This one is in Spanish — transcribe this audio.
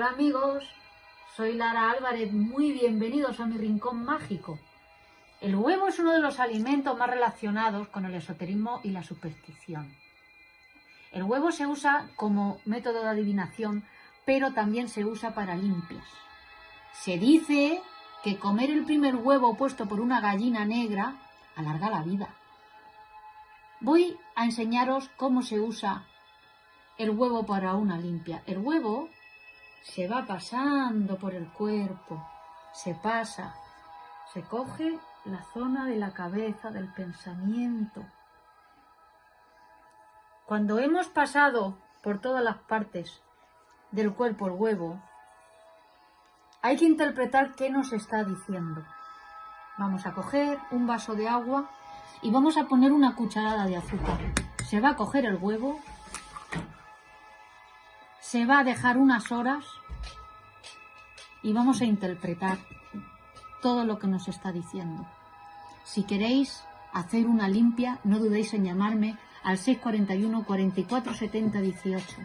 Hola amigos, soy Lara Álvarez, muy bienvenidos a mi rincón mágico. El huevo es uno de los alimentos más relacionados con el esoterismo y la superstición. El huevo se usa como método de adivinación, pero también se usa para limpias. Se dice que comer el primer huevo puesto por una gallina negra alarga la vida. Voy a enseñaros cómo se usa el huevo para una limpia. El huevo se va pasando por el cuerpo, se pasa, se coge la zona de la cabeza, del pensamiento. Cuando hemos pasado por todas las partes del cuerpo el huevo, hay que interpretar qué nos está diciendo. Vamos a coger un vaso de agua y vamos a poner una cucharada de azúcar. Se va a coger el huevo, se va a dejar unas horas y vamos a interpretar todo lo que nos está diciendo. Si queréis hacer una limpia, no dudéis en llamarme al 641 44 70 18.